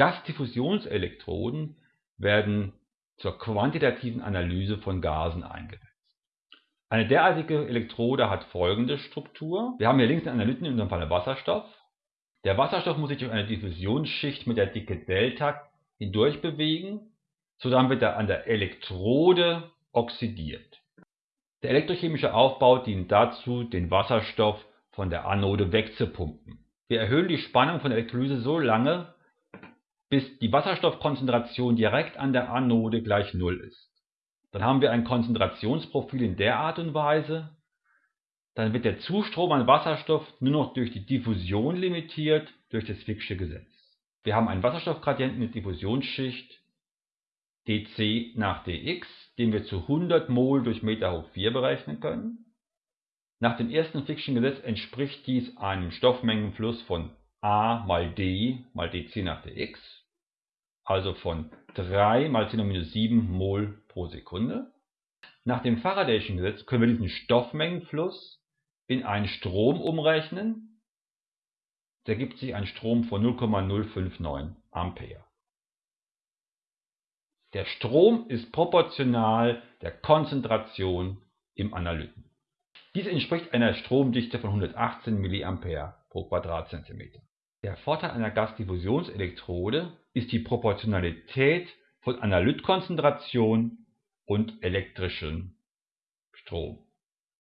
Gasdiffusionselektroden werden zur quantitativen Analyse von Gasen eingesetzt. Eine derartige Elektrode hat folgende Struktur. Wir haben hier links den Analyten, in unserem Fall Wasserstoff. Der Wasserstoff muss sich durch eine Diffusionsschicht mit der Dicke Delta hindurch bewegen, sodann wird er an der Elektrode oxidiert. Der elektrochemische Aufbau dient dazu, den Wasserstoff von der Anode wegzupumpen. Wir erhöhen die Spannung von der Elektrolyse so lange, bis die Wasserstoffkonzentration direkt an der Anode gleich Null ist. Dann haben wir ein Konzentrationsprofil in der Art und Weise, dann wird der Zustrom an Wasserstoff nur noch durch die Diffusion limitiert durch das Fick'sche Gesetz. Wir haben einen Wasserstoffgradienten der Diffusionsschicht dc nach dx, den wir zu 100 mol durch Meter hoch 4 berechnen können. Nach dem ersten Fick'schen Gesetz entspricht dies einem Stoffmengenfluss von a mal d mal dc nach dx, also von 3 mal 10 minus 7 mol pro Sekunde. Nach dem Faradayschen Gesetz können wir diesen Stoffmengenfluss in einen Strom umrechnen. Da ergibt sich ein Strom von 0,059 Ampere. Der Strom ist proportional der Konzentration im Analyten. Dies entspricht einer Stromdichte von 118 mA pro Quadratzentimeter. Der Vorteil einer Gasdiffusionselektrode ist die Proportionalität von Analytkonzentration und elektrischem Strom